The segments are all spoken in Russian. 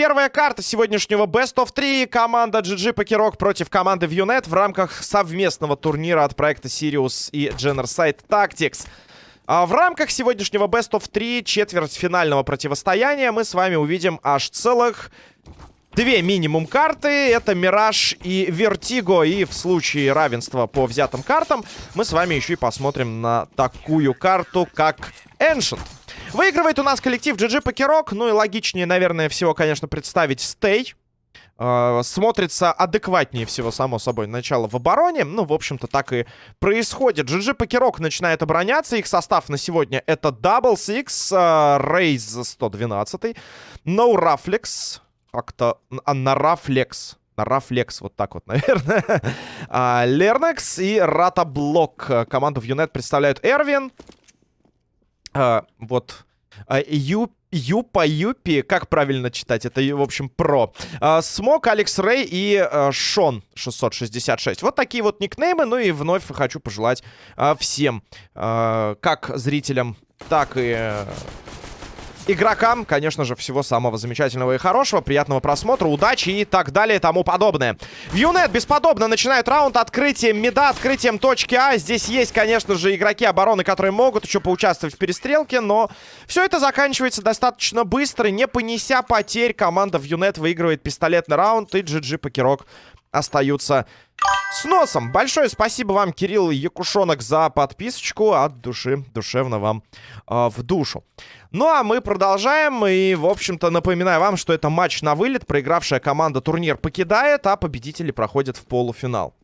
Первая карта сегодняшнего Best of 3. Команда GG Покерок против команды Vionet в рамках совместного турнира от проекта Sirius и Generside Tactics. А в рамках сегодняшнего Best of 3 четвертьфинального противостояния мы с вами увидим аж целых две минимум карты. Это Мираж и Вертиго. И в случае равенства по взятым картам мы с вами еще и посмотрим на такую карту, как Ancient. Выигрывает у нас коллектив GG Покерок. Ну и логичнее, наверное, всего, конечно, представить Стей. Э, смотрится адекватнее всего, само собой, начало в обороне. Ну, в общем-то, так и происходит. GG Покерок начинает обороняться. Их состав на сегодня это Double Six, Рейз 112, No Raflex, как-то... А, Нарафлекс. Нарафлекс, вот так вот, наверное. Лернекс и Ратаблок. Команду в Юнет представляют Эрвин, а, вот. А, Ю, Юпа Юпи, как правильно читать? Это, в общем, про. А, Смок, Алекс Рэй и а, Шон 666. Вот такие вот никнеймы. Ну и вновь хочу пожелать а, всем, а, как зрителям, так и игрокам, конечно же, всего самого замечательного и хорошего. Приятного просмотра, удачи и так далее и тому подобное. Вьюнет бесподобно начинают раунд открытием меда, открытием точки А. Здесь есть, конечно же, игроки обороны, которые могут еще поучаствовать в перестрелке, но все это заканчивается достаточно быстро. Не понеся потерь, команда Вьюнет выигрывает пистолетный раунд, и GG Покерок остаются с носом. Большое спасибо вам, Кирилл Якушонок, за подписочку. От души, душевно вам э, в душу. Ну, а мы продолжаем. И, в общем-то, напоминаю вам, что это матч на вылет. Проигравшая команда турнир покидает, а победители проходят в полуфинал.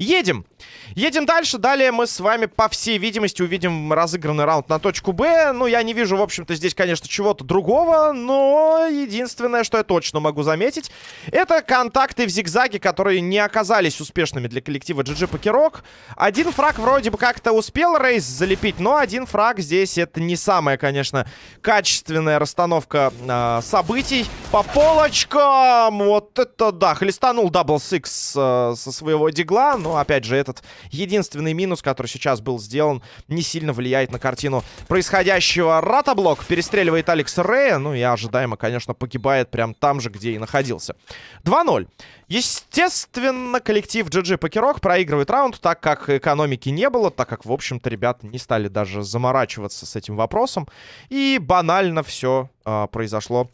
Едем! Едем дальше. Далее мы с вами, по всей видимости, увидим разыгранный раунд на точку Б. Ну, я не вижу, в общем-то, здесь, конечно, чего-то другого. Но единственное, что я точно могу заметить, это контакты в зигзаге, которые не оказались успешными для коллектива GG PokerOK. Один фраг вроде бы как-то успел Рейс залепить, но один фраг здесь это не самая, конечно, качественная расстановка э, событий. По полочкам! Вот это да! Хлестанул Double Six э, со своего дигла. Но, опять же, этот единственный минус, который сейчас был сделан, не сильно влияет на картину происходящего. Ратаблок перестреливает Алекс Рея. Ну и ожидаемо, конечно, погибает прям там же, где и находился. 2-0. Естественно, коллектив GG Покерок проигрывает раунд, так как экономики не было, так как, в общем-то, ребята не стали даже заморачиваться с этим вопросом. И банально все э, произошло,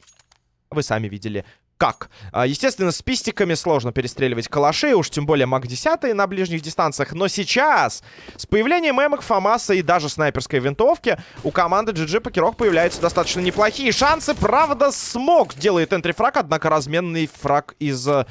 вы сами видели, как. А, естественно, с пистиками сложно перестреливать калаши, уж тем более МАК-10 на ближних дистанциях. Но сейчас, с появлением эмок, ФАМАСа и даже снайперской винтовки, у команды GG PokerOK появляются достаточно неплохие шансы. Правда, смог делает entry frag, однако разменный фраг из э,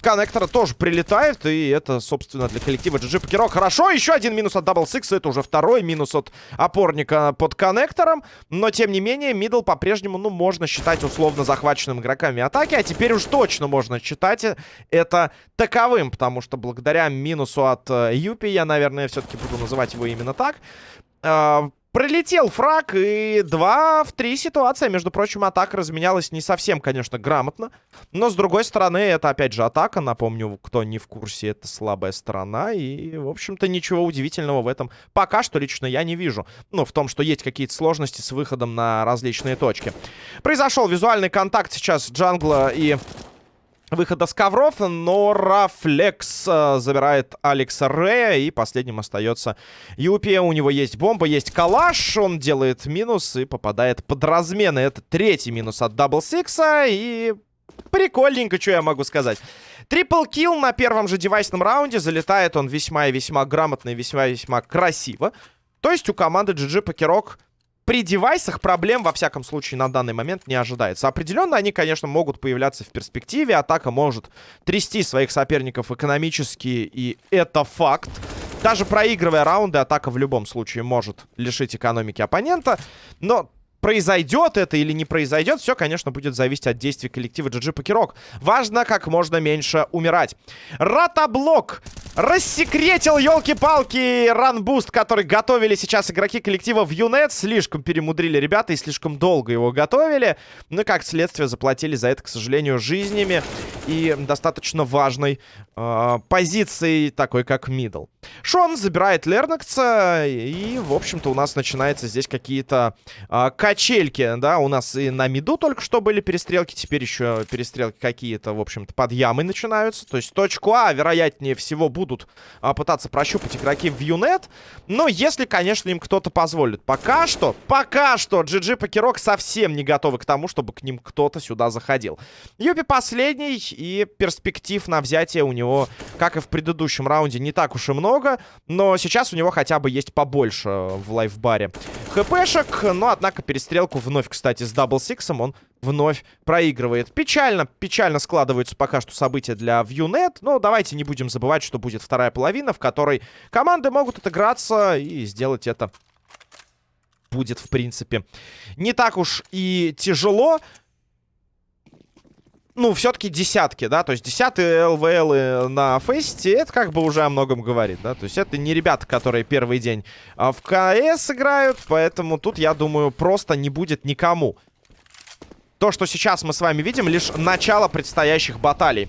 коннектора тоже прилетает. И это, собственно, для коллектива GG PokerOK хорошо. Еще один минус от Double Six. Это уже второй минус от опорника под коннектором. Но, тем не менее, middle по-прежнему, ну, можно считать условно захваченным игроками атаки. А теперь уж точно можно считать это таковым. Потому что благодаря минусу от э, Юпи, я, наверное, все-таки буду называть его именно так, э, Пролетел фраг, и 2 в 3 ситуация. Между прочим, атака разменялась не совсем, конечно, грамотно. Но, с другой стороны, это, опять же, атака. Напомню, кто не в курсе, это слабая сторона. И, в общем-то, ничего удивительного в этом пока что лично я не вижу. Ну, в том, что есть какие-то сложности с выходом на различные точки. Произошел визуальный контакт сейчас Джангла и выхода с ковров, но Рафлекс э, забирает Алекса Рея, и последним остается Юпи. У него есть бомба, есть калаш, он делает минус и попадает под размены. Это третий минус от Double Six'а, и прикольненько, что я могу сказать. Triple kill на первом же девайсном раунде, залетает он весьма и весьма грамотно и весьма и весьма красиво. То есть у команды GG Покерок при девайсах проблем, во всяком случае, на данный момент не ожидается. Определенно, они, конечно, могут появляться в перспективе. Атака может трясти своих соперников экономически, и это факт. Даже проигрывая раунды, атака в любом случае может лишить экономики оппонента. Но произойдет это или не произойдет, все, конечно, будет зависеть от действий коллектива GG Покерок. Важно как можно меньше умирать. Ратаблок Рассекретил, елки-палки, run boost, который готовили сейчас игроки коллектива ViewNet. Слишком перемудрили ребята и слишком долго его готовили. Ну и как следствие заплатили за это, к сожалению, жизнями и достаточно важной э, позицией, такой как middle. Шон забирает Лернакса, и, в общем-то, у нас начинается здесь какие-то э, качельки, да, у нас и на миду только что были перестрелки, теперь еще перестрелки какие-то, в общем-то, под ямой начинаются, то есть точку А, вероятнее всего, будут а, пытаться прощупать игроки ViewNet. Но если, конечно, им кто-то позволит. Пока что, пока что GG PokerOK совсем не готовы к тому, чтобы к ним кто-то сюда заходил. Юпи последний, и перспектив на взятие у него, как и в предыдущем раунде, не так уж и много. Но сейчас у него хотя бы есть побольше в лайфбаре хпшек. Но, однако, перестрелку вновь, кстати, с Double Six'ом он вновь проигрывает. Печально, печально складываются пока что события для ViewNet. Но давайте не будем забывать, что будет вторая половина, в которой команды могут отыграться и сделать это будет, в принципе, не так уж и тяжело. Ну, все-таки десятки, да, то есть десятые ЛВЛ на фесте, это как бы уже о многом говорит, да, то есть это не ребята, которые первый день а, в КС играют, поэтому тут, я думаю, просто не будет никому то, что сейчас мы с вами видим, лишь начало предстоящих баталий.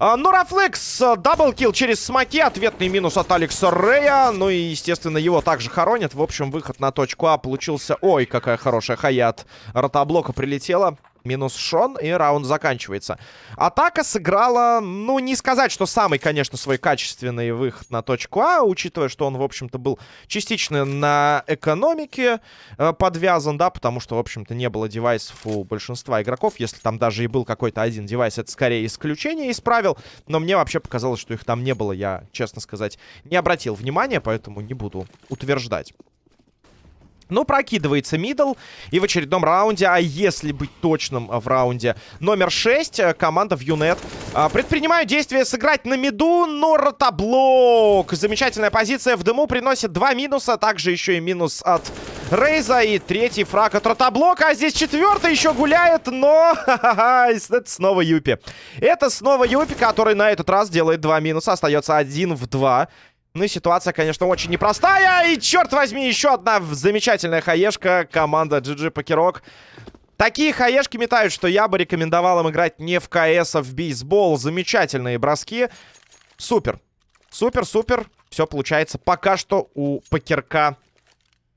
А, Ну, Рафлекс, э, double kill через смоки, ответный минус от Алекса Рея. Ну и, естественно, его также хоронят. В общем, выход на точку А получился... Ой, какая хорошая хае от Ротоблока прилетела минус Шон, и раунд заканчивается. Атака сыграла, ну, не сказать, что самый, конечно, свой качественный выход на точку А, учитывая, что он, в общем-то, был частично на экономике э, подвязан, да, потому что, в общем-то, не было девайсов у большинства игроков. Если там даже и был какой-то один девайс, это скорее исключение из правил, но мне вообще показалось, что их там не было, я, честно сказать, не обратил внимания, поэтому не буду утверждать. Ну, прокидывается мидл. И в очередном раунде, а если быть точным в раунде номер 6, э, команда в Юнет а, предпринимает действие сыграть на миду, но ротоблок. Замечательная позиция в дыму приносит два минуса. Также еще и минус от Рейза и третий фраг от ротоблока. А здесь четвертый еще гуляет, но... Это снова Юпи. Это снова Юпи, который на этот раз делает два минуса. Остается один в два. Ну и ситуация, конечно, очень непростая. И, черт возьми, еще одна замечательная хаешка. Команда GG Покерок. Такие хаешки метают, что я бы рекомендовал им играть не в КС, а в бейсбол. Замечательные броски. Супер. Супер, супер. Все получается пока что у Покерка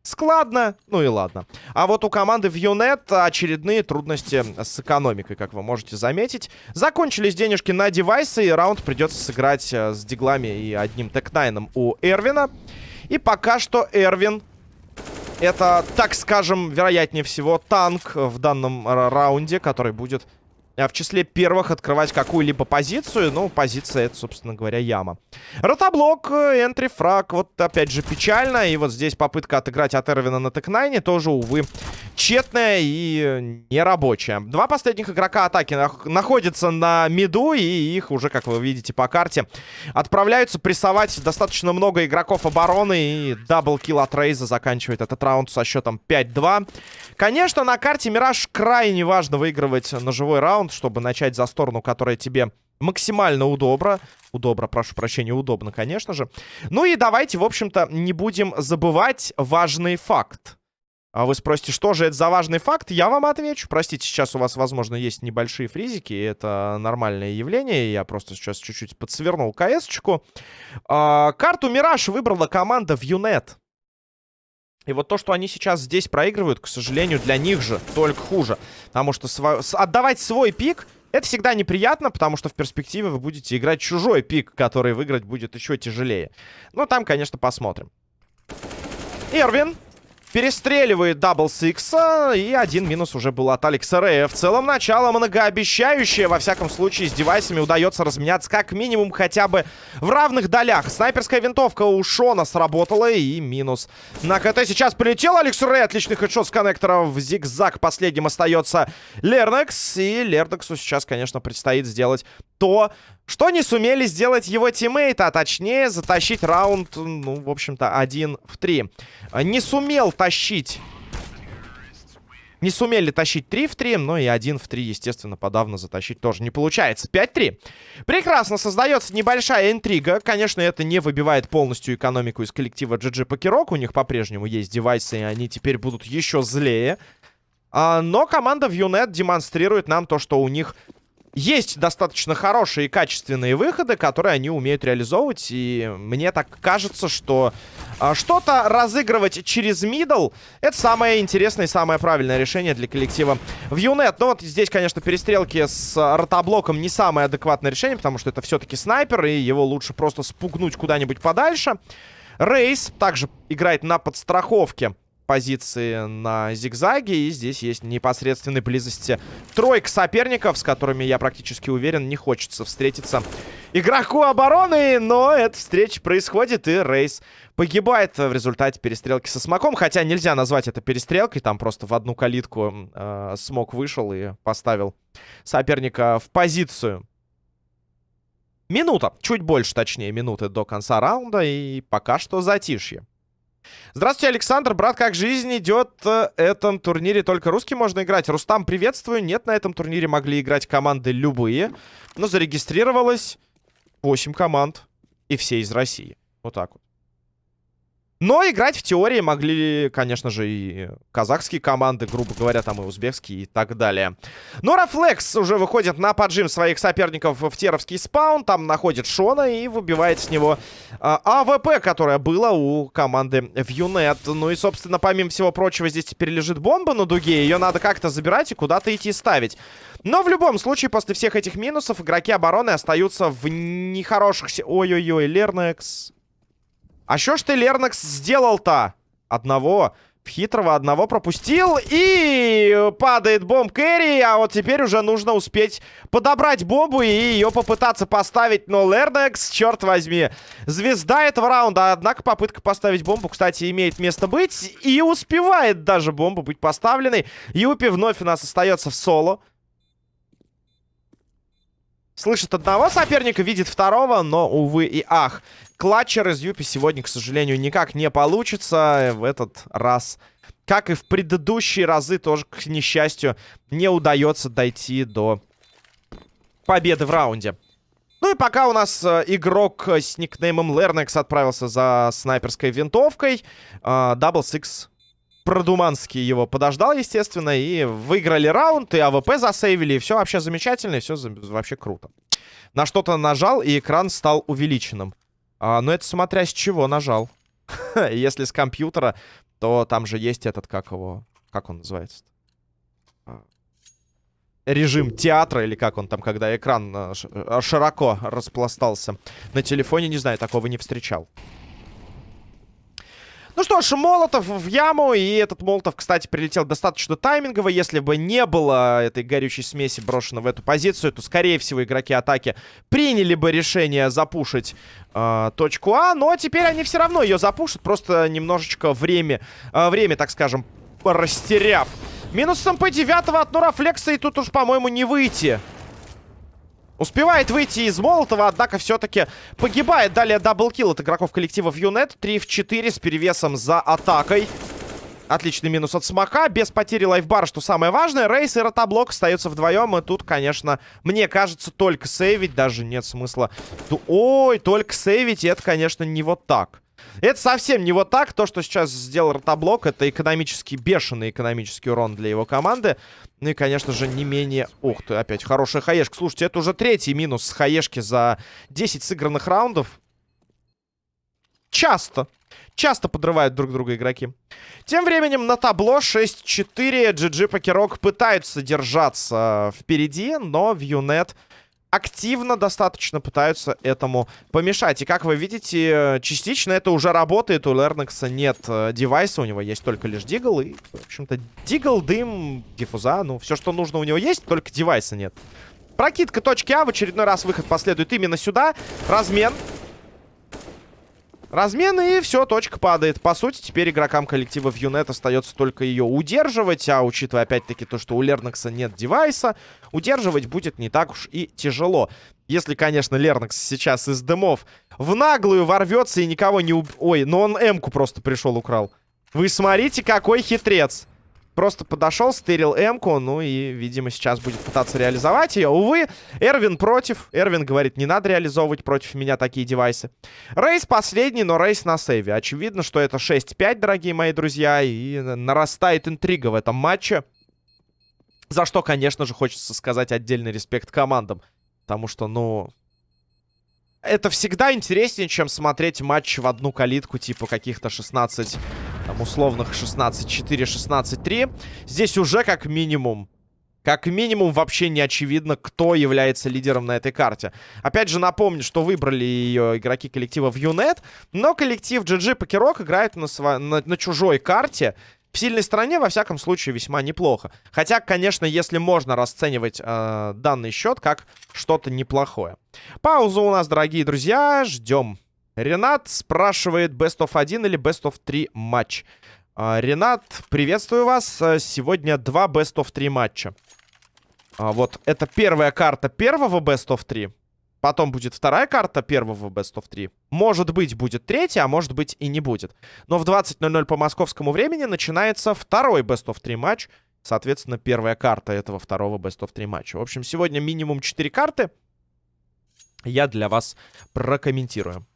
Складно, ну и ладно. А вот у команды в Юнет очередные трудности с экономикой, как вы можете заметить. Закончились денежки на девайсы, и раунд придется сыграть э, с диглами и одним тек-найном у Эрвина. И пока что Эрвин это, так скажем, вероятнее всего, танк в данном раунде, который будет в числе первых открывать какую-либо позицию. Ну, позиция это, собственно говоря, яма. Ротоблок, энтри, фраг. Вот опять же печально. И вот здесь попытка отыграть от Эрвина на текнайне тоже, увы, тщетная и нерабочая. Два последних игрока атаки находятся на миду. И их уже, как вы видите по карте, отправляются прессовать достаточно много игроков обороны. И double kill от Рейза заканчивает этот раунд со счетом 5-2. Конечно, на карте Мираж крайне важно выигрывать ножевой раунд, чтобы начать за сторону, которая тебе максимально удобно. Удобно, прошу прощения, удобно, конечно же. Ну и давайте, в общем-то, не будем забывать важный факт. А вы спросите, что же это за важный факт? Я вам отвечу. Простите, сейчас у вас, возможно, есть небольшие фризики. Это нормальное явление. Я просто сейчас чуть-чуть подсвернул КС-чку. А, карту Мираж выбрала команда в Юнет. И вот то, что они сейчас здесь проигрывают, к сожалению, для них же только хуже. Потому что сво... отдавать свой пик, это всегда неприятно, потому что в перспективе вы будете играть чужой пик, который выиграть будет еще тяжелее. Но там, конечно, посмотрим. Эрвин Перестреливает Дабл Сикса. И один минус уже был от Алекса Рея. В целом начало многообещающее. Во всяком случае, с девайсами удается разменяться как минимум хотя бы в равных долях. Снайперская винтовка у Шона сработала. И минус на КТ. Сейчас полетел Алекс Рэй. Отличный хедшот с коннектора в зигзаг. Последним остается Лернекс. И Лернексу сейчас, конечно, предстоит сделать то, что не сумели сделать его тиммейты, а точнее затащить раунд, ну, в общем-то, один в три. Не сумел тащить Не сумели тащить 3 в 3, но и 1 в 3, естественно, подавно затащить тоже не получается. 5-3. Прекрасно создается небольшая интрига. Конечно, это не выбивает полностью экономику из коллектива GG Покерок. У них по-прежнему есть девайсы, и они теперь будут еще злее. А, но команда Vionet демонстрирует нам то, что у них есть достаточно хорошие и качественные выходы, которые они умеют реализовывать. И мне так кажется, что а, что-то разыгрывать через мидл это самое интересное и самое правильное решение для коллектива в Юнет. Но вот здесь, конечно, перестрелки с ротоблоком не самое адекватное решение, потому что это все-таки снайпер, и его лучше просто спугнуть куда-нибудь подальше. Рейс также играет на подстраховке позиции на зигзаге. И здесь есть непосредственной близости тройка соперников, с которыми, я практически уверен, не хочется встретиться игроку обороны. Но эта встреча происходит, и Рейс погибает в результате перестрелки со смоком. Хотя нельзя назвать это перестрелкой. Там просто в одну калитку э, смок вышел и поставил соперника в позицию. Минута, чуть больше, точнее, минуты до конца раунда. И пока что затишье. Здравствуйте, Александр. Брат, как жизнь идет? В этом турнире только русский можно играть. Рустам, приветствую. Нет, на этом турнире могли играть команды любые. Но зарегистрировалось 8 команд. И все из России. Вот так вот. Но играть в теории могли, конечно же, и казахские команды, грубо говоря, там и узбекские и так далее. Нурафлекс уже выходит на поджим своих соперников в Теровский спаун. Там находит Шона и выбивает с него а, АВП, которое было у команды в Юнет. Ну и, собственно, помимо всего прочего, здесь теперь лежит бомба на дуге. Ее надо как-то забирать и куда-то идти ставить. Но в любом случае, после всех этих минусов, игроки обороны остаются в нехороших... Ой-ой-ой, Лернекс... А что ж ты, Лернакс, сделал-то? Одного. Хитрого одного пропустил. И падает бомб Кэрри. А вот теперь уже нужно успеть подобрать бомбу и ее попытаться поставить. Но Лернекс, черт возьми, звезда этого раунда. Однако попытка поставить бомбу, кстати, имеет место быть. И успевает даже бомба быть поставленной. Юпи вновь у нас остается в соло. Слышит одного соперника, видит второго, но, увы и ах. Клатчера из Юпи сегодня, к сожалению, никак не получится в этот раз. Как и в предыдущие разы, тоже, к несчастью, не удается дойти до победы в раунде. Ну и пока у нас э, игрок с никнеймом Лернекс отправился за снайперской винтовкой, э, Сикс Продуманский его подождал, естественно, и выиграли раунд, и АВП засейвили, и все вообще замечательно, и все вообще круто. На что-то нажал, и экран стал увеличенным. А, но это смотря с чего нажал. Если с компьютера, то там же есть этот, как его... Как он называется? А, режим театра, или как он там, когда экран а, а, широко распластался. На телефоне, не знаю, такого не встречал. Ну что ж, Молотов в яму. И этот Молотов, кстати, прилетел достаточно таймингово. Если бы не было этой горючей смеси брошено в эту позицию, то, скорее всего, игроки атаки приняли бы решение запушить э, точку А. Но теперь они все равно ее запушат. Просто немножечко время, э, время так скажем, растеряв. Минус МП-9 от Нурафлекса. И тут уж, по-моему, не выйти. Успевает выйти из Молотова, однако все-таки погибает. Далее double kill от игроков коллектива в Юнет. 3 в 4 с перевесом за атакой. Отличный минус от Смока. Без потери лайфбара, что самое важное. Рейс и Ротоблок остаются вдвоем. И тут, конечно, мне кажется, только сейвить. Даже нет смысла. Ой, только сейвить. И это, конечно, не вот так. Это совсем не вот так. То, что сейчас сделал Ротоблок, это экономически бешеный экономический урон для его команды. Ну и, конечно же, не менее... Ух ты, опять хорошая хаешка. Слушайте, это уже третий минус с хаешки за 10 сыгранных раундов. Часто. Часто подрывают друг друга игроки. Тем временем на табло 6-4. GG Покерок пытаются держаться впереди, но в Юнет активно достаточно пытаются этому помешать. И как вы видите, частично это уже работает. У Лернекса нет э, девайса, у него есть только лишь дигл. И, в общем-то, дигл, дым, диффуза, ну, все, что нужно у него есть, только девайса нет. Прокидка точки А, в очередной раз выход последует именно сюда. Размен. Размен, и все, точка падает. По сути, теперь игрокам коллектива в Юнет остается только ее удерживать. А учитывая, опять-таки, то, что у Лернакса нет девайса, удерживать будет не так уж и тяжело. Если, конечно, Лернакс сейчас из дымов в наглую ворвется и никого не уб... Ой, но он М-ку просто пришел, украл. Вы смотрите, какой хитрец. Просто подошел, стырил М-ку, ну и, видимо, сейчас будет пытаться реализовать ее. Увы, Эрвин против. Эрвин говорит, не надо реализовывать против меня такие девайсы. Рейс последний, но рейс на сейве. Очевидно, что это 6-5, дорогие мои друзья, и нарастает интрига в этом матче. За что, конечно же, хочется сказать отдельный респект командам. Потому что, ну, это всегда интереснее, чем смотреть матч в одну калитку, типа каких-то 16, там, условных 16-4, 16-3. Здесь уже как минимум, как минимум вообще не очевидно, кто является лидером на этой карте. Опять же напомню, что выбрали ее игроки коллектива в Юнет, но коллектив GG Покерок играет на, сво... на, на чужой карте, в сильной стороне, во всяком случае, весьма неплохо. Хотя, конечно, если можно расценивать э, данный счет как что-то неплохое. Пауза у нас, дорогие друзья. Ждем. Ренат спрашивает, best of 1 или best of 3 матч. Э, Ренат, приветствую вас. Сегодня два best of 3 матча. А, вот это первая карта первого best of 3. Потом будет вторая карта первого Best of 3. Может быть, будет третья, а может быть и не будет. Но в 20.00 по московскому времени начинается второй Best of 3 матч. Соответственно, первая карта этого второго Best of 3 матча. В общем, сегодня минимум 4 карты. Я для вас прокомментирую.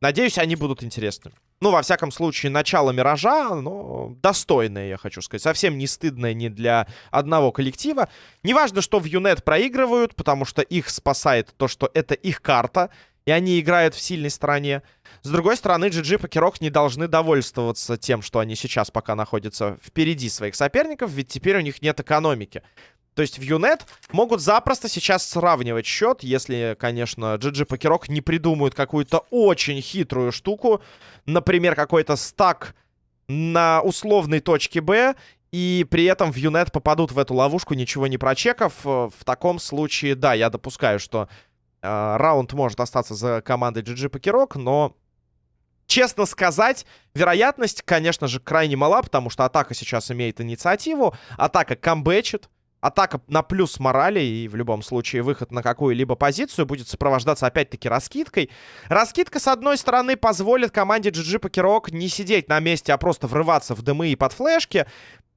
Надеюсь, они будут интересны. Ну, во всяком случае, начало Миража, но достойное, я хочу сказать. Совсем не стыдное ни для одного коллектива. Неважно, что в Юнет проигрывают, потому что их спасает то, что это их карта, и они играют в сильной стороне. С другой стороны, GG Покерок не должны довольствоваться тем, что они сейчас пока находятся впереди своих соперников, ведь теперь у них нет экономики. То есть в Юнет могут запросто сейчас сравнивать счет, если, конечно, GG Покерок не придумают какую-то очень хитрую штуку. Например, какой-то стак на условной точке Б, и при этом в Юнет попадут в эту ловушку, ничего не прочекав. В таком случае, да, я допускаю, что э, раунд может остаться за командой GG Покерок, но... Честно сказать, вероятность, конечно же, крайне мала, потому что атака сейчас имеет инициативу, атака камбэчит, атака на плюс морали, и в любом случае выход на какую-либо позицию будет сопровождаться опять-таки раскидкой. Раскидка, с одной стороны, позволит команде GG Покерок не сидеть на месте, а просто врываться в дымы и под флешки.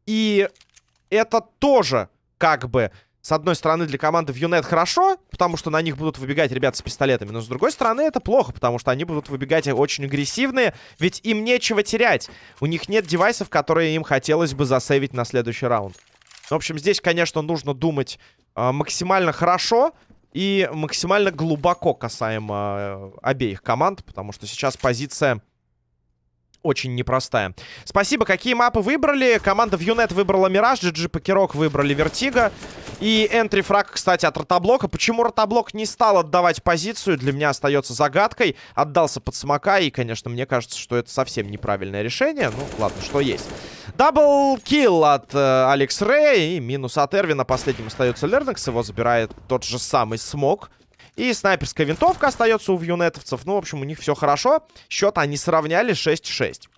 И это тоже как бы... С одной стороны, для команды в Юнет хорошо, потому что на них будут выбегать ребята с пистолетами. Но с другой стороны, это плохо, потому что они будут выбегать очень агрессивные. Ведь им нечего терять. У них нет девайсов, которые им хотелось бы засейвить на следующий раунд. В общем, здесь, конечно, нужно думать э, максимально хорошо и максимально глубоко касаемо э, обеих команд, потому что сейчас позиция очень непростая. Спасибо. Какие мапы выбрали? Команда в Юнет выбрала Мираж, GG Покерок выбрали Вертига. И entry frag, кстати, от Ротоблока. Почему Ротоблок не стал отдавать позицию, для меня остается загадкой. Отдался под Смока, и, конечно, мне кажется, что это совсем неправильное решение. Ну, ладно, что есть. Double kill от э, Алекс Рэй и минус от Эрвина. Последним остается Лернекс, его забирает тот же самый Смок. И снайперская винтовка остается у вьюнетовцев. Ну, в общем, у них все хорошо. Счет они сравняли 6-6.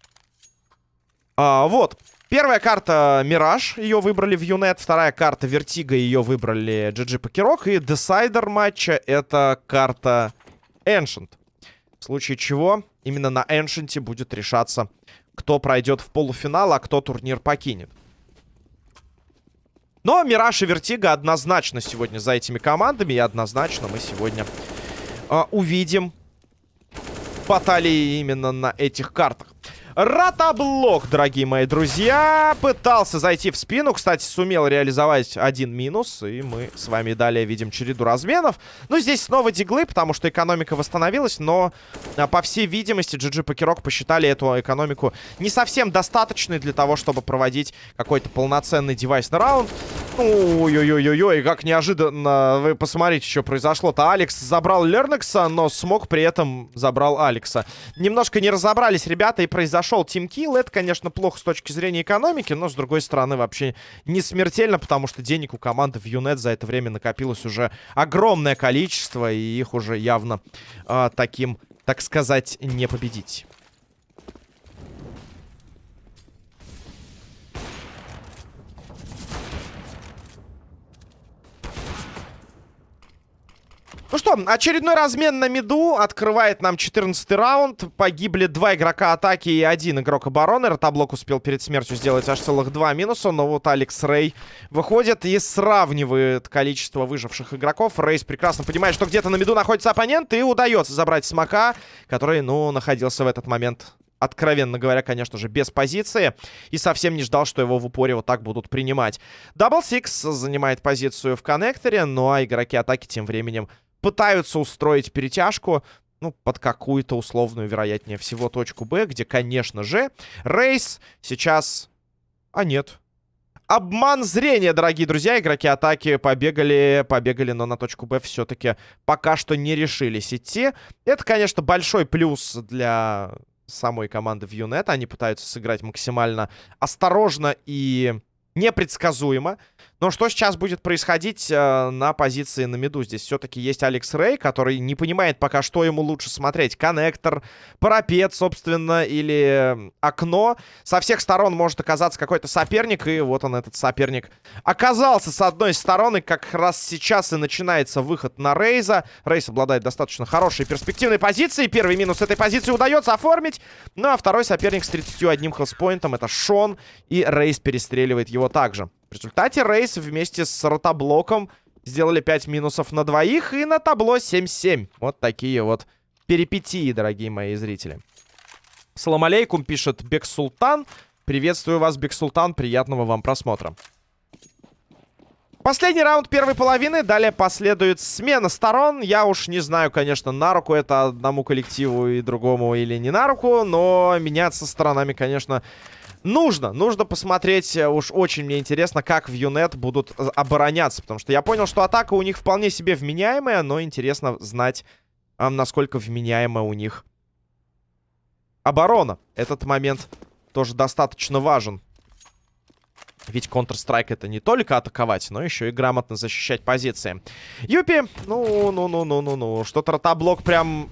А, вот. Первая карта Мираж, ее выбрали в Юнет. Вторая карта Вертига, ее выбрали GG Покерок. И decider матча это карта Ancient. В случае чего именно на Ancient будет решаться, кто пройдет в полуфинал, а кто турнир покинет. Но Мираж и Вертига однозначно сегодня за этими командами. И однозначно мы сегодня э, увидим баталии именно на этих картах. Ротоблок, дорогие мои друзья, пытался зайти в спину. Кстати, сумел реализовать один минус. И мы с вами далее видим череду разменов. Ну, здесь снова диглы, потому что экономика восстановилась. Но, а, по всей видимости, GG Покерок посчитали эту экономику не совсем достаточной для того, чтобы проводить какой-то полноценный девайсный раунд. Ой-ой-ой-ой, как неожиданно. Вы посмотрите, что произошло-то. Алекс забрал Лернекса, но смог при этом забрал Алекса. Немножко не разобрались ребята и произошло произошел тимкилл. Это, конечно, плохо с точки зрения экономики, но, с другой стороны, вообще не смертельно, потому что денег у команды в Юнет за это время накопилось уже огромное количество, и их уже явно э, таким, так сказать, не победить. Ну что, очередной размен на миду открывает нам 14 раунд. Погибли два игрока атаки и один игрок обороны. Ротоблок успел перед смертью сделать аж целых два минуса. Но вот Алекс Рэй выходит и сравнивает количество выживших игроков. Рейс прекрасно понимает, что где-то на миду находится оппонент. И удается забрать Смока, который, ну, находился в этот момент откровенно говоря, конечно же, без позиции. И совсем не ждал, что его в упоре вот так будут принимать. Дабл Сикс занимает позицию в коннекторе, ну а игроки атаки тем временем пытаются устроить перетяжку, ну, под какую-то условную, вероятнее всего, точку Б, где, конечно же, Рейс сейчас... А нет. Обман зрения, дорогие друзья. Игроки атаки побегали, побегали, но на точку Б все-таки пока что не решились идти. Это, конечно, большой плюс для самой команды в Юнет. Они пытаются сыграть максимально осторожно и непредсказуемо. Но что сейчас будет происходить э, на позиции на миду? Здесь все-таки есть Алекс Рэй, который не понимает пока, что ему лучше смотреть. Коннектор, парапет, собственно, или окно. Со всех сторон может оказаться какой-то соперник, и вот он, этот соперник, оказался с одной стороны. Как раз сейчас и начинается выход на Рейза. Рейз обладает достаточно хорошей перспективной позицией. Первый минус этой позиции удается оформить. Ну, а второй соперник с 31 хелспоинтом это Шон, и Рейз перестреливает его также. В результате Рейс вместе с ротоблоком сделали 5 минусов на двоих и на табло 7-7. Вот такие вот перипетии, дорогие мои зрители. Салам алейкум, пишет Бек Султан. Приветствую вас, Бек Султан. Приятного вам просмотра. Последний раунд первой половины. Далее последует смена сторон. Я уж не знаю, конечно, на руку это одному коллективу и другому или не на руку. Но меняться сторонами, конечно, Нужно, нужно посмотреть, э, уж очень мне интересно, как в Юнет будут э, обороняться. Потому что я понял, что атака у них вполне себе вменяемая, но интересно знать, насколько вменяемая у них оборона. Этот момент тоже достаточно важен. Ведь Counter-Strike это не только атаковать, но еще и грамотно защищать позиции. Юпи, ну, ну, ну, ну, ну, ну, что-то ротоблок прям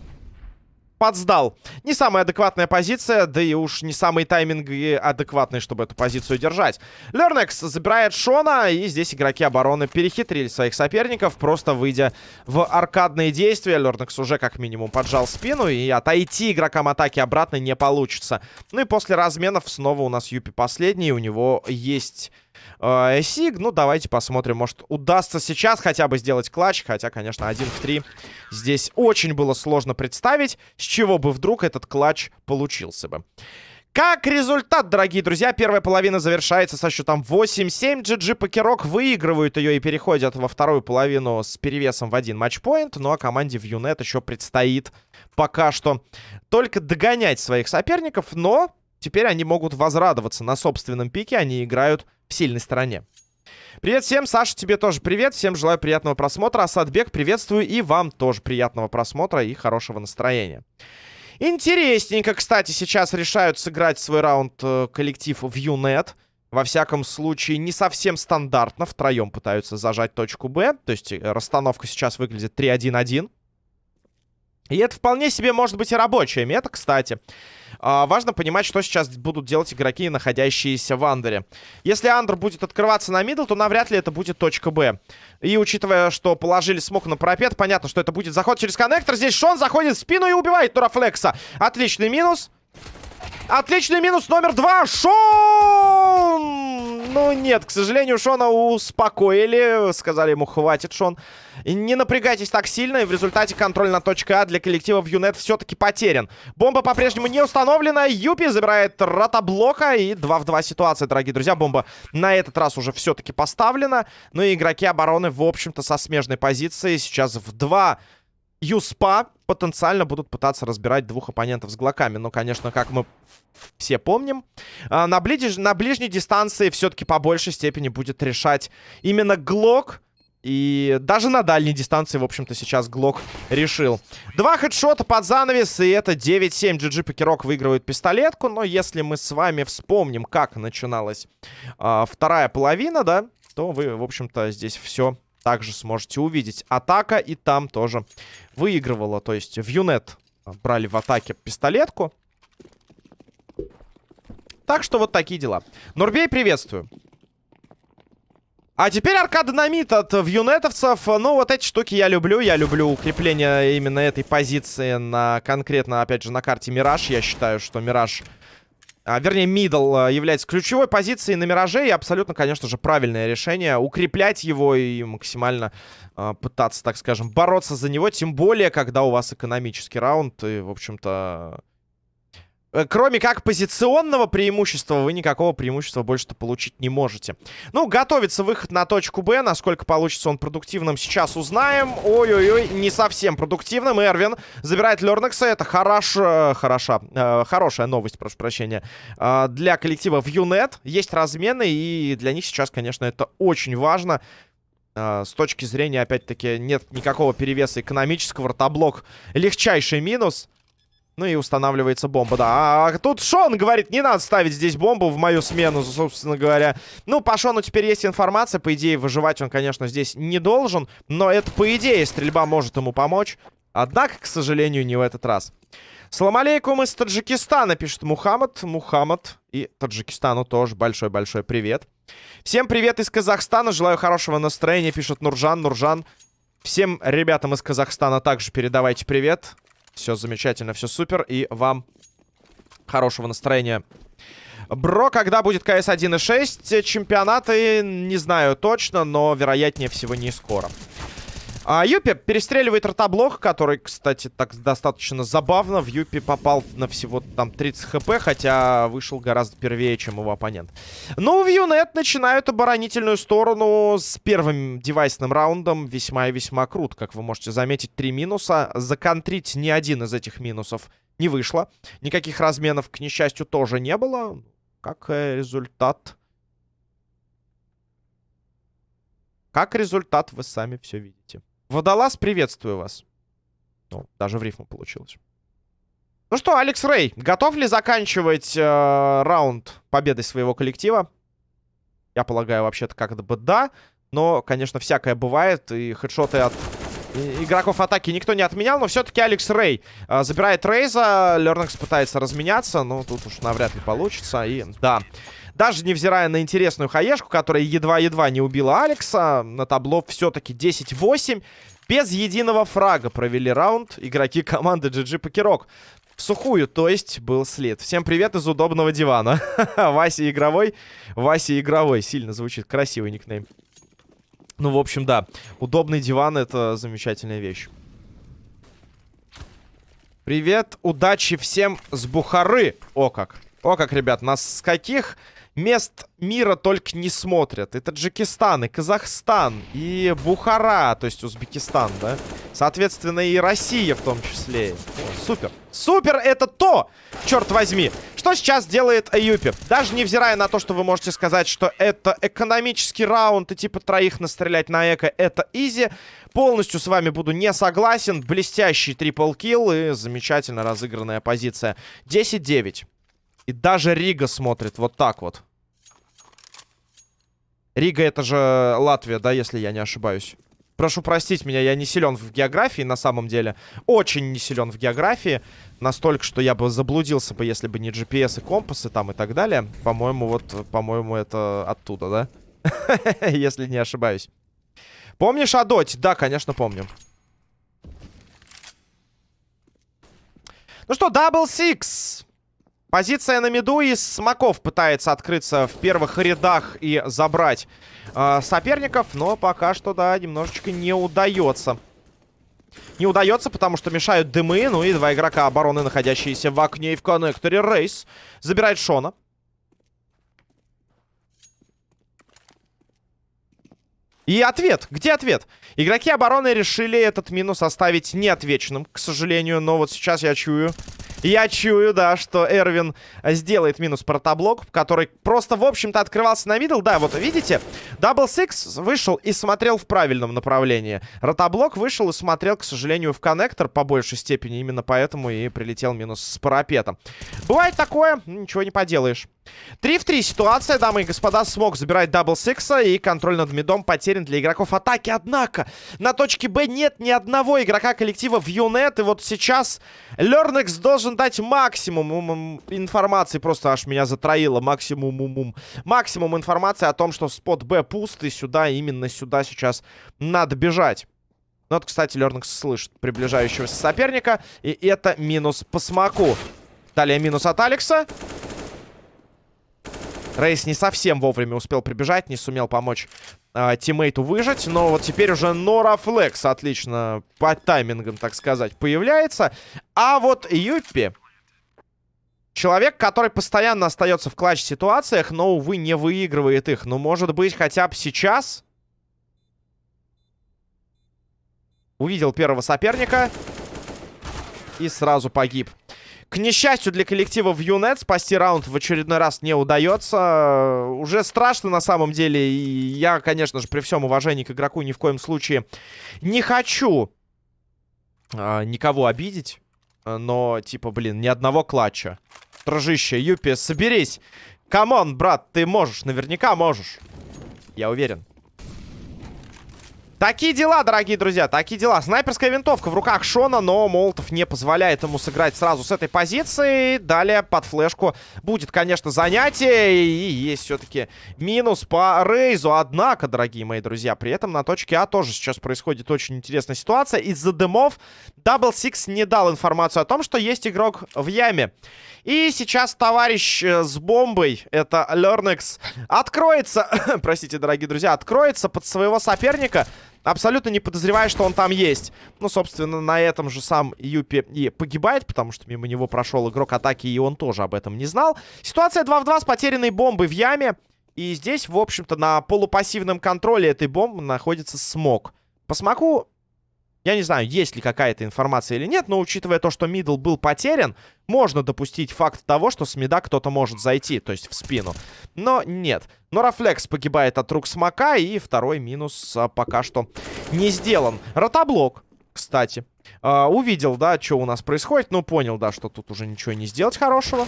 подсдал. Не самая адекватная позиция, да и уж не самый тайминг адекватный, чтобы эту позицию держать. Лернекс забирает Шона, и здесь игроки обороны перехитрили своих соперников, просто выйдя в аркадные действия. Лернекс уже как минимум поджал спину, и отойти игрокам атаки обратно не получится. Ну и после разменов снова у нас Юпи последний, у него есть э, Сиг. Ну, давайте посмотрим. Может, удастся сейчас хотя бы сделать клатч. Хотя, конечно, один в три здесь очень было сложно представить, с чего бы вдруг этот клатч получился бы. Как результат, дорогие друзья, первая половина завершается со счетом 8-7. GG Покерок выигрывают ее и переходят во вторую половину с перевесом в один матчпоинт. Ну а команде в Юнет еще предстоит пока что только догонять своих соперников. Но теперь они могут возрадоваться на собственном пике. Они играют в сильной стороне. Привет всем, Саша, тебе тоже привет. Всем желаю приятного просмотра. Асадбек, приветствую. И вам тоже приятного просмотра и хорошего настроения. Интересненько, кстати, сейчас решают сыграть свой раунд э, коллектив в Юнет. Во всяком случае, не совсем стандартно. Втроем пытаются зажать точку Б. То есть э, расстановка сейчас выглядит 3-1-1. И это вполне себе может быть и рабочая мета, кстати. А, важно понимать, что сейчас будут делать игроки, находящиеся в андере. Если under будет открываться на middle, то навряд ли это будет точка Б. И учитывая, что положили смок на парапет, понятно, что это будет заход через коннектор. Здесь Шон заходит в спину и убивает Нурафлекса. Отличный минус. Отличный минус номер два. Шон! Ну, нет, к сожалению, Шона успокоили. Сказали ему, хватит, Шон. Не напрягайтесь так сильно. И в результате контроль на точке А для коллектива в Юнет все-таки потерян. Бомба по-прежнему не установлена. Юпи забирает ротоблока. И 2 в 2 ситуация, дорогие друзья. Бомба на этот раз уже все-таки поставлена. Ну и игроки обороны, в общем-то, со смежной позиции. Сейчас в 2 Юспа потенциально будут пытаться разбирать двух оппонентов с глоками. Но, конечно, как мы все помним, а, на, ближ... на ближней дистанции все-таки по большей степени будет решать именно глок. И даже на дальней дистанции, в общем-то, сейчас Глок решил. Два хедшота под занавес, и это 9-7. GG Покерок выигрывает пистолетку. Но если мы с вами вспомним, как начиналась э, вторая половина, да, то вы, в общем-то, здесь все также сможете увидеть. Атака и там тоже выигрывала. То есть в Юнет брали в атаке пистолетку. Так что вот такие дела. Норбей, приветствую. А теперь аркадинамит от вьюнетовцев. Ну, вот эти штуки я люблю. Я люблю укрепление именно этой позиции на конкретно, опять же, на карте Мираж. Я считаю, что Мираж... А, вернее, мидл а, является ключевой позицией на Мираже. И абсолютно, конечно же, правильное решение. Укреплять его и максимально а, пытаться, так скажем, бороться за него. Тем более, когда у вас экономический раунд. И, в общем-то... Э, кроме как позиционного преимущества, вы никакого преимущества больше-то получить не можете. Ну, готовится выход на точку Б. Насколько получится он продуктивным, сейчас узнаем. Ой-ой-ой, не совсем продуктивным. Эрвин забирает Лернекса. Это хорошо, хороша, э, хорошая новость, прошу прощения, э, для коллектива в Юнет. Есть размены, и для них сейчас, конечно, это очень важно. Э, с точки зрения, опять-таки, нет никакого перевеса экономического. Ротоблок легчайший минус. Ну и устанавливается бомба, да. А тут Шон говорит, не надо ставить здесь бомбу в мою смену, собственно говоря. Ну, по Шону теперь есть информация. По идее, выживать он, конечно, здесь не должен. Но это, по идее, стрельба может ему помочь. Однако, к сожалению, не в этот раз. Салам алейкум из Таджикистана, пишет Мухаммад. Мухаммад и Таджикистану тоже большой-большой привет. Всем привет из Казахстана. Желаю хорошего настроения, пишет Нуржан. Нуржан, всем ребятам из Казахстана также передавайте привет. Все замечательно, все супер. И вам хорошего настроения. Бро, когда будет КС 1.6? Чемпионаты, не знаю точно, но вероятнее всего не скоро. А, Юпи перестреливает ротоблок, который, кстати, так достаточно забавно. В Юпи попал на всего там 30 хп, хотя вышел гораздо первее, чем его оппонент. Ну, в Юнет начинают оборонительную сторону с первым девайсным раундом. Весьма и весьма круто, как вы можете заметить. Три минуса. Законтрить ни один из этих минусов не вышло. Никаких разменов, к несчастью, тоже не было. Как э, результат... Как результат вы сами все видите. Водолаз, приветствую вас. Ну, даже в рифму получилось. Ну что, Алекс Рэй, готов ли заканчивать э, раунд победой своего коллектива? Я полагаю, вообще-то как-то бы да. Но, конечно, всякое бывает. И хедшоты от игроков атаки никто не отменял. Но все-таки Алекс Рэй э, забирает Рейза. Лернекс пытается разменяться. Но тут уж навряд ли получится. И да... Даже невзирая на интересную хаешку, которая едва-едва не убила Алекса, на табло все-таки 10-8. Без единого фрага провели раунд игроки команды GG Покерок. В сухую, то есть был след. Всем привет из удобного дивана. Вася Игровой. Вася Игровой. Сильно звучит. Красивый никнейм. Ну, в общем, да. Удобный диван — это замечательная вещь. Привет, удачи всем с Бухары. О как. О как, ребят, нас с каких мест мира только не смотрят. И Таджикистан, и Казахстан, и Бухара, то есть Узбекистан, да? Соответственно, и Россия в том числе. О, супер. Супер это то, черт возьми, что сейчас делает Аюпи. Даже невзирая на то, что вы можете сказать, что это экономический раунд и типа троих настрелять на эко, это изи. Полностью с вами буду не согласен. Блестящий трипл килл и замечательно разыгранная позиция. 10-9. И даже Рига смотрит вот так вот. Рига это же Латвия, да, если я не ошибаюсь. Прошу простить меня, я не силен в географии на самом деле. Очень не силен в географии. Настолько, что я бы заблудился бы, если бы не GPS и компасы там и так далее. По-моему, вот, по-моему, это оттуда, да? Если не ошибаюсь. Помнишь о? Да, конечно, помню. Ну что, Double Six. Позиция на миду из смоков пытается открыться в первых рядах и забрать э, соперников. Но пока что, да, немножечко не удается. Не удается, потому что мешают дымы. Ну и два игрока обороны, находящиеся в окне и в коннекторе. Рейс забирает Шона. И ответ. Где ответ? Игроки обороны решили этот минус оставить неотвеченным, к сожалению. Но вот сейчас я чую... Я чую, да, что Эрвин сделает минус Ротоблок, который просто, в общем-то, открывался на middle. Да, вот видите, Дабл Сикс вышел и смотрел в правильном направлении. Ротоблок вышел и смотрел, к сожалению, в коннектор по большей степени. Именно поэтому и прилетел минус с парапетом. Бывает такое, ничего не поделаешь. 3 в 3 ситуация, дамы и господа. Смок забирает Дабл Сикса и контроль над мидом потерян для игроков атаки. Однако на точке Б нет ни одного игрока коллектива в Юнет. И вот сейчас Лернекс должен дать максимум информации. Просто аж меня затроило. Максимум, максимум информации о том, что спот Б пуст. И сюда, именно сюда сейчас надо бежать. Ну вот, кстати, Лернекс слышит приближающегося соперника. И это минус по смоку. Далее минус от Алекса. Рейс не совсем вовремя успел прибежать, не сумел помочь э, тиммейту выжить. Но вот теперь уже Нора Флекс отлично по таймингам, так сказать, появляется. А вот Юппи... Человек, который постоянно остается в клатч-ситуациях, но, увы, не выигрывает их. Ну, может быть, хотя бы сейчас... Увидел первого соперника. И сразу погиб. К несчастью для коллектива в Юнет спасти раунд в очередной раз не удается. Уже страшно на самом деле. И я, конечно же, при всем уважении к игроку ни в коем случае не хочу а, никого обидеть. Но, типа, блин, ни одного клатча. Дружище, Юпи, соберись. Come on, брат, ты можешь, наверняка можешь. Я уверен. Такие дела, дорогие друзья, такие дела. Снайперская винтовка в руках Шона, но Молотов не позволяет ему сыграть сразу с этой позиции. Далее под флешку будет, конечно, занятие. И есть все-таки минус по Рейзу. Однако, дорогие мои друзья, при этом на точке А тоже сейчас происходит очень интересная ситуация. Из-за дымов Double Six не дал информацию о том, что есть игрок в яме. И сейчас товарищ э, с бомбой, это Лернекс, откроется, простите, дорогие друзья, откроется под своего соперника абсолютно не подозревая, что он там есть. Ну, собственно, на этом же сам Юпи и погибает, потому что мимо него прошел игрок атаки, и он тоже об этом не знал. Ситуация 2 в 2 с потерянной бомбой в яме. И здесь, в общем-то, на полупассивном контроле этой бомбы находится смог. По смоку я не знаю, есть ли какая-то информация или нет, но учитывая то, что мидл был потерян, можно допустить факт того, что с мида кто-то может зайти, то есть в спину. Но нет. Норафлекс погибает от рук смока, и второй минус а, пока что не сделан. Ротоблок, кстати. А, увидел, да, что у нас происходит, ну понял, да, что тут уже ничего не сделать хорошего.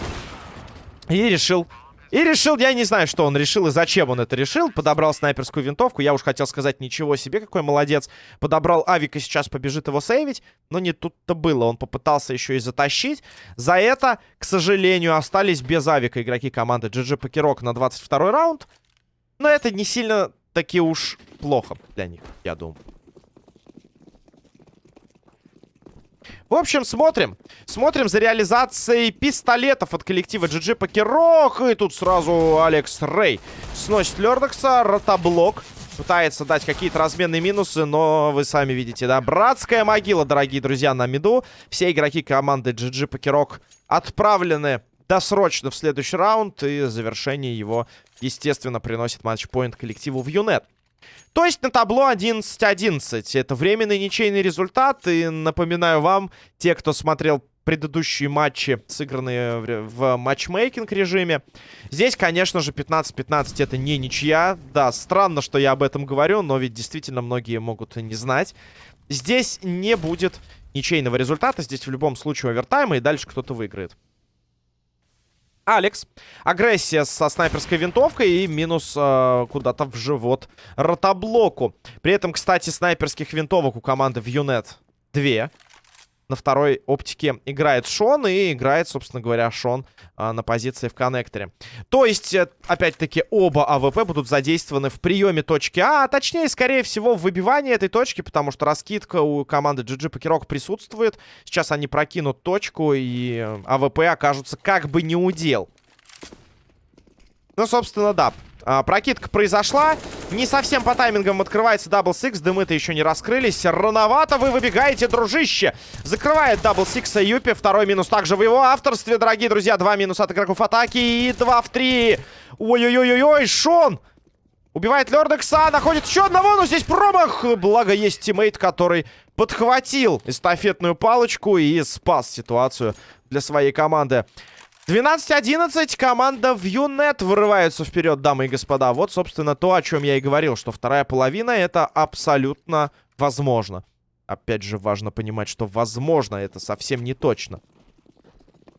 И решил и решил, я не знаю, что он решил и зачем он это решил. Подобрал снайперскую винтовку. Я уж хотел сказать, ничего себе, какой молодец. Подобрал авик и сейчас побежит его сейвить. Но не тут-то было. Он попытался еще и затащить. За это, к сожалению, остались без авика игроки команды GG Покерок на 22 раунд. Но это не сильно таки уж плохо для них, я думаю. В общем, смотрим. Смотрим за реализацией пистолетов от коллектива GG Покерок. И тут сразу Алекс Рэй сносит Лердокса. Ротоблок. Пытается дать какие-то разменные минусы, но вы сами видите, да? Братская могила, дорогие друзья, на миду. Все игроки команды GG Покерок отправлены досрочно в следующий раунд. И завершение его, естественно, приносит матчпоинт коллективу в Юнет. То есть на табло 11-11. Это временный ничейный результат. И напоминаю вам, те, кто смотрел предыдущие матчи, сыгранные в матчмейкинг режиме. Здесь, конечно же, 15-15 это не ничья. Да, странно, что я об этом говорю, но ведь действительно многие могут не знать. Здесь не будет ничейного результата. Здесь в любом случае овертайм, и дальше кто-то выиграет. Алекс. Агрессия со снайперской винтовкой и минус э, куда-то в живот ротоблоку. При этом, кстати, снайперских винтовок у команды в Юнет две. На второй оптике играет Шон и играет, собственно говоря, Шон а, на позиции в коннекторе. То есть, э, опять-таки, оба АВП будут задействованы в приеме точки А, а точнее, скорее всего, в выбивании этой точки, потому что раскидка у команды GG Покерок присутствует. Сейчас они прокинут точку, и АВП окажутся как бы не у дел. Ну, собственно, да. А, прокидка произошла. Не совсем по таймингам открывается Double Six. Дымы-то еще не раскрылись. Рановато вы выбегаете, дружище. Закрывает Double Six Юпи. Второй минус также в его авторстве, дорогие друзья. Два минуса от игроков атаки и два в три. Ой-ой-ой-ой, Шон! Убивает Лердекса, находит еще одного, но здесь промах. Благо есть teammate, который подхватил эстафетную палочку и спас ситуацию для своей команды. 12-11. Команда Юнет вырывается вперед, дамы и господа. Вот, собственно, то, о чем я и говорил, что вторая половина это абсолютно возможно. Опять же, важно понимать, что возможно это совсем не точно.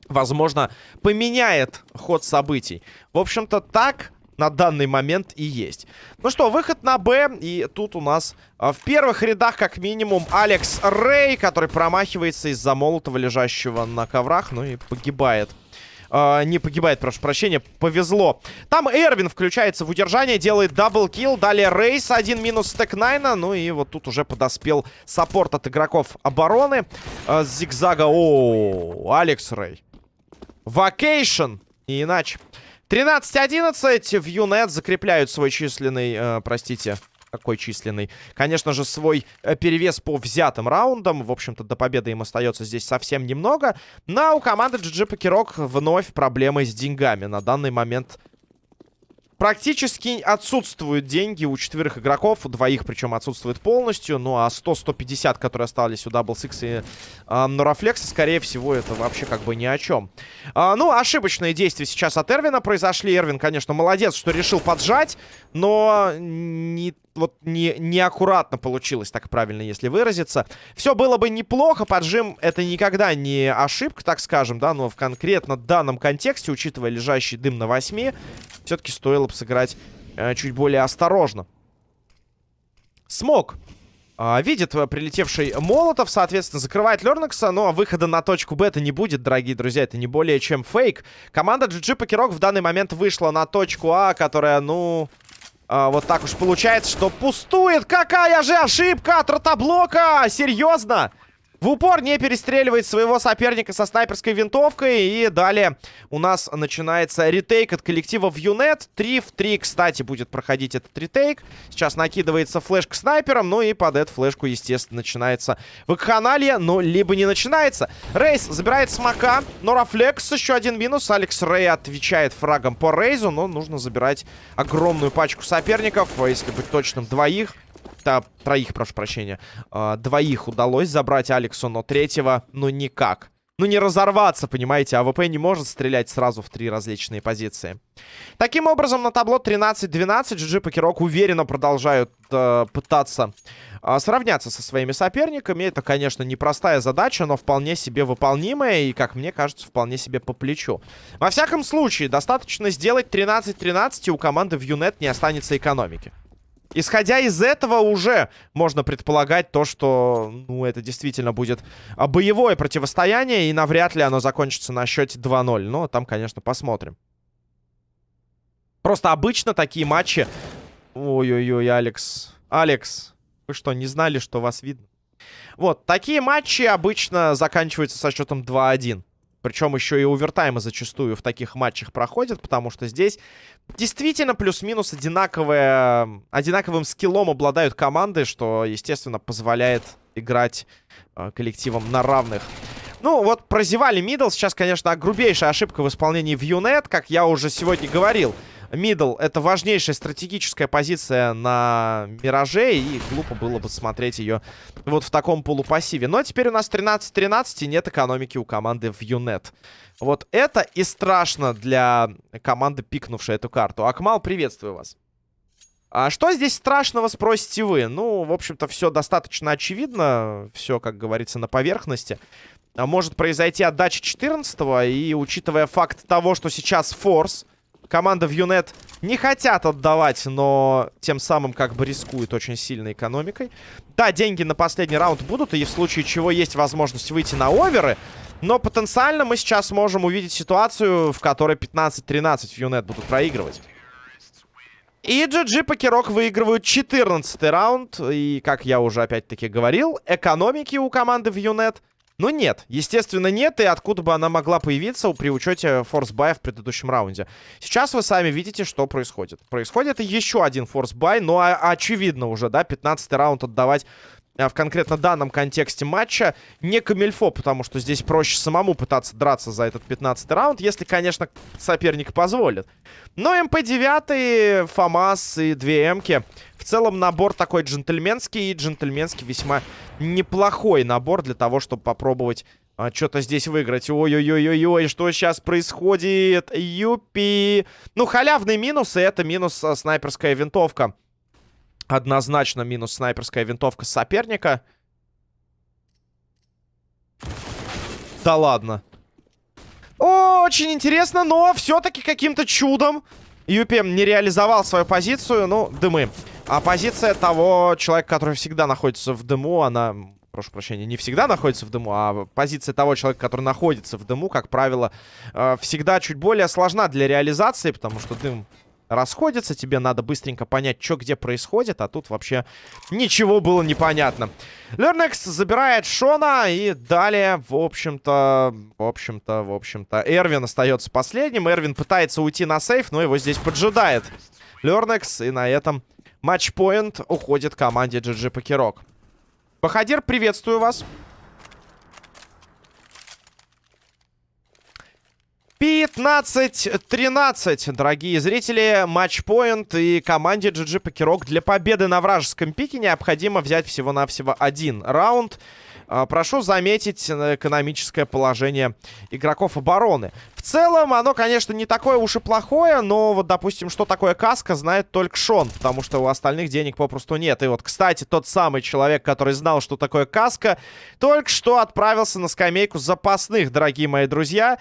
возможно, поменяет ход событий. В общем-то, так на данный момент и есть. Ну что, выход на Б. И тут у нас а, в первых рядах, как минимум, Алекс Рэй, который промахивается из-за молотого, лежащего на коврах. Ну и погибает. Uh, не погибает, прошу прощения, повезло. Там Эрвин включается в удержание, делает даблкил. Далее Рейс, один минус стек Найна. Ну и вот тут уже подоспел саппорт от игроков обороны. Uh, зигзага. О, Алекс Рэй. Вакейшн. И иначе. 13-11. В Юнет закрепляют свой численный... Э, простите, какой численный? Конечно же, свой э, перевес по взятым раундам. В общем-то, до победы им остается здесь совсем немного. Но у команды GG Покерок вновь проблемы с деньгами. На данный момент Практически отсутствуют деньги у четверых игроков. У двоих, причем, отсутствует полностью. Ну, а 100-150, которые остались у Double Six и э, Нурафлекса, скорее всего, это вообще как бы ни о чем. А, ну, ошибочные действия сейчас от Эрвина произошли. Эрвин, конечно, молодец, что решил поджать. Но не вот не, неаккуратно получилось, так правильно, если выразиться. Все было бы неплохо, поджим это никогда не ошибка, так скажем, да, но в конкретно данном контексте, учитывая лежащий дым на 8, все-таки стоило бы сыграть э, чуть более осторожно. Смог. А, видит э, прилетевший Молотов, соответственно, закрывает Лернекса, но выхода на точку Б это не будет, дорогие друзья, это не более чем фейк. Команда GG Покерок в данный момент вышла на точку А, которая, ну, а, вот так уж получается, что пустует. Какая же ошибка от ротоблока! Серьезно? В упор не перестреливает своего соперника со снайперской винтовкой. И далее у нас начинается ретейк от коллектива в Юнет. 3 в 3, кстати, будет проходить этот ретейк. Сейчас накидывается флешка снайпером. Ну и под эту флешку, естественно, начинается вакханалия. Но либо не начинается. Рейс забирает смока. Норафлекс еще один минус. Алекс Рей отвечает фрагом по Рейзу. Но нужно забирать огромную пачку соперников. Если быть точным, двоих то троих, прошу прощения, э, двоих удалось забрать Алексу, но третьего, ну, никак. Ну, не разорваться, понимаете, АВП не может стрелять сразу в три различные позиции. Таким образом, на табло 13-12 GG PokerOK уверенно продолжают э, пытаться э, сравняться со своими соперниками. Это, конечно, непростая задача, но вполне себе выполнимая и, как мне кажется, вполне себе по плечу. Во всяком случае, достаточно сделать 13-13, и у команды в Юнет не останется экономики. Исходя из этого уже можно предполагать то, что, ну, это действительно будет а, боевое противостояние, и навряд ли оно закончится на счете 2-0. Но там, конечно, посмотрим. Просто обычно такие матчи... Ой-ой-ой, Алекс. Алекс, вы что, не знали, что вас видно? Вот, такие матчи обычно заканчиваются со счетом 2-1. Причем еще и овертаймы зачастую в таких матчах проходят, потому что здесь действительно плюс-минус одинаковые, одинаковым скиллом обладают команды, что, естественно, позволяет играть э, коллективам на равных. Ну, вот прозевали middle. Сейчас, конечно, грубейшая ошибка в исполнении в Юнет, как я уже сегодня говорил. Middle — это важнейшая стратегическая позиция на Мираже, и глупо было бы смотреть ее вот в таком полупассиве. Но теперь у нас 13-13, и нет экономики у команды в Юнет. Вот это и страшно для команды, пикнувшей эту карту. Акмал, приветствую вас. А что здесь страшного, спросите вы? Ну, в общем-то, все достаточно очевидно. Все, как говорится, на поверхности. А может произойти отдача 14 и учитывая факт того, что сейчас форс команда в Юнет не хотят отдавать, но тем самым как бы рискуют очень сильной экономикой. Да, деньги на последний раунд будут, и в случае чего есть возможность выйти на оверы. Но потенциально мы сейчас можем увидеть ситуацию, в которой 15-13 в Юнет будут проигрывать. И GG PokerOK выигрывают 14 раунд. И, как я уже опять-таки говорил, экономики у команды в Юнет ну нет, естественно нет, и откуда бы она могла появиться при учете форс-бая в предыдущем раунде. Сейчас вы сами видите, что происходит. Происходит еще один force buy, но очевидно уже, да, 15 раунд отдавать а, в конкретно данном контексте матча не камильфо, потому что здесь проще самому пытаться драться за этот 15 раунд, если, конечно, соперник позволит. Но МП-9, ФАМАС и 2 М-ки в целом набор такой джентльменский и джентльменский весьма неплохой набор для того, чтобы попробовать а, что-то здесь выиграть. Ой-ой-ой-ой-ой, что сейчас происходит? Юпи! Ну, халявный минус, и это минус а, снайперская винтовка. Однозначно минус снайперская винтовка соперника. Да ладно. очень интересно, но все-таки каким-то чудом Юпи не реализовал свою позицию. Ну, дымы. А позиция того человека, который всегда находится в дыму, она прошу прощения, не всегда находится в дыму, а позиция того человека, который находится в дыму, как правило, э, всегда чуть более сложна для реализации, потому что дым расходится, тебе надо быстренько понять, что где происходит, а тут вообще ничего было непонятно. Лернекс забирает Шона, и далее, в общем-то, в общем-то, в общем-то, Эрвин остается последним. Эрвин пытается уйти на сейф, но его здесь поджидает Лернекс, и на этом матчпоинт уходит команде GG Покерок. Бахадир, приветствую вас. 15-13, дорогие зрители. Матчпоинт и команде GG Покерок для победы на вражеском пике необходимо взять всего-навсего один раунд. А, прошу заметить экономическое положение игроков обороны. В целом, оно, конечно, не такое уж и плохое, но вот, допустим, что такое каска, знает только Шон, потому что у остальных денег попросту нет. И вот, кстати, тот самый человек, который знал, что такое каска, только что отправился на скамейку запасных, дорогие мои друзья.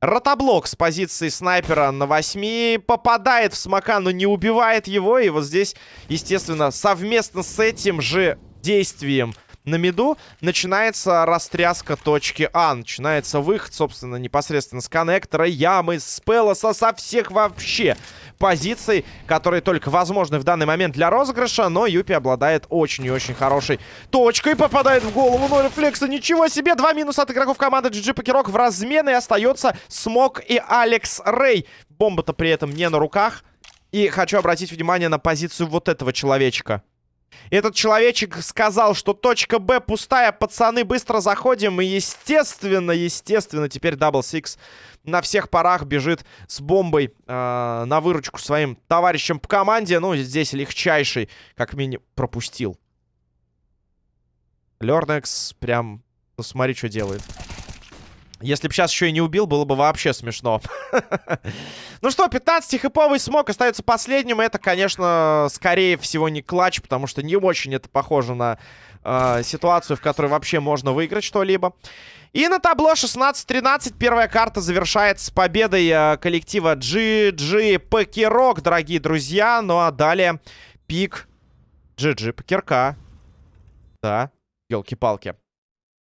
Ротоблок с позиции снайпера на 8 попадает в смока, но не убивает его. И вот здесь, естественно, совместно с этим же действием на миду начинается растряска точки А. Начинается выход, собственно, непосредственно с коннектора, ямы, с пелоса, со всех вообще позиций, которые только возможны в данный момент для розыгрыша, но Юпи обладает очень и очень хорошей точкой. Попадает в голову 0 флекса. Ничего себе! Два минуса от игроков команды GG PokerOK в размен. Остается Смок и Алекс Рэй. Бомба-то при этом не на руках. И хочу обратить внимание на позицию вот этого человечка. Этот человечек сказал, что точка Б пустая, пацаны, быстро заходим. И естественно, естественно, теперь Double Six на всех парах бежит с бомбой э, на выручку своим товарищам по команде. Ну, здесь легчайший, как минимум, пропустил. Лернекс прям, ну, смотри, что делает. Если бы сейчас еще и не убил, было бы вообще смешно. ну что, 15-хэповый смог остается последним. Это, конечно, скорее всего не клатч, потому что не очень это похоже на э, ситуацию, в которой вообще можно выиграть что-либо. И на табло 16-13 первая карта завершается с победой э, коллектива GG Покерок, дорогие друзья. Ну а далее пик GG Покерка. Да, елки-палки.